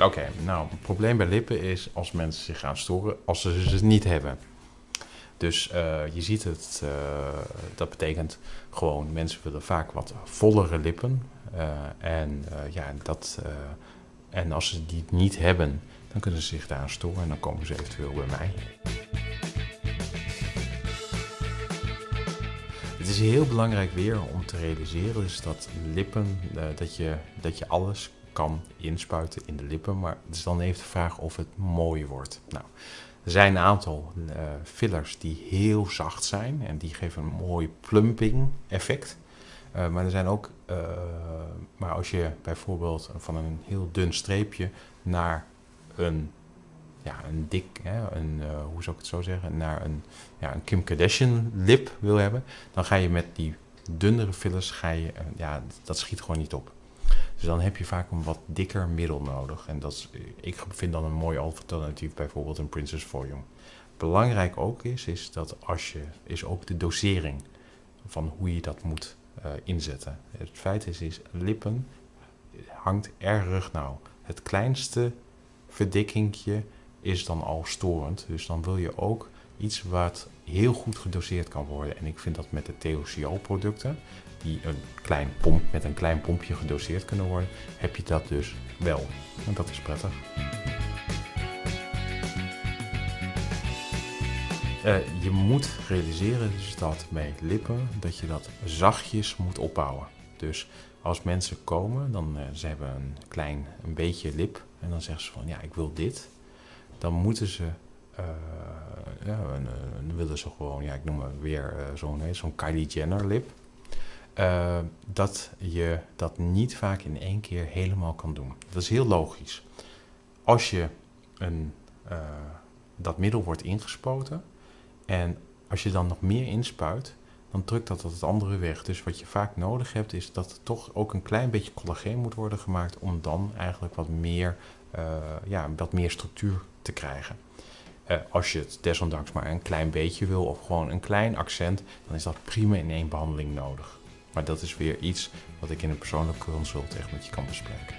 Oké, nou, het probleem bij lippen is als mensen zich gaan storen als ze ze niet hebben. Dus uh, je ziet het, uh, dat betekent gewoon mensen willen vaak wat vollere lippen. Uh, en, ja, dat, en als ze die niet hebben, dan kunnen ze zich daar storen en dan komen ze eventueel bij mij. Het is heel belangrijk weer om te realiseren dus dat lippen, dat, je, dat je alles kan inspuiten in de lippen. Maar het is dan even de vraag of het mooi wordt. Nou, er zijn een aantal uh, fillers die heel zacht zijn en die geven een mooi plumping effect. Uh, maar er zijn ook, maar als je bijvoorbeeld van een heel dun streepje naar een, ja, een dik, hè, een, hoe zou ik het zo zeggen, naar een, ja, een Kim Kardashian lip wil hebben, dan ga je met die dunnere fillers, ga je, ja, dat schiet gewoon niet op. Dus dan heb je vaak een wat dikker middel nodig. En dat is, ik vind dan een mooi alternatief bijvoorbeeld een Princess Volume. Belangrijk ook is, is dat als je, is ook de dosering van hoe je dat moet inzetten. Het feit is, is, lippen hangt erg nauw. Het kleinste verdikkingje is dan al storend. Dus dan wil je ook iets wat heel goed gedoseerd kan worden. En ik vind dat met de TOCO producten, die een klein pomp, met een klein pompje gedoseerd kunnen worden, heb je dat dus wel. En dat is prettig. Uh, je moet realiseren dus dat met lippen, dat je dat zachtjes moet opbouwen. Dus als mensen komen, dan uh, ze hebben een klein een beetje lip en dan zeggen ze van ja, ik wil dit. Dan moeten ze uh, ja, dan willen ze gewoon, ja, ik noem maar weer zo'n zo'n Kylie Jenner lip. Dat je dat niet vaak in één keer helemaal kan doen. Dat is heel logisch. Als je een, dat middel wordt ingespoten en als je dan nog meer inspuit, dan drukt dat het andere weg. Dus wat je vaak nodig hebt, is dat er toch ook een klein beetje collageen moet worden gemaakt om dan eigenlijk wat meer, uh, ja, wat meer structuur te krijgen. Uh, als je het desondanks maar een klein beetje wil of gewoon een klein accent, dan is dat prima in één behandeling nodig. Maar dat is weer iets wat ik in een persoonlijke consult echt met je kan bespreken.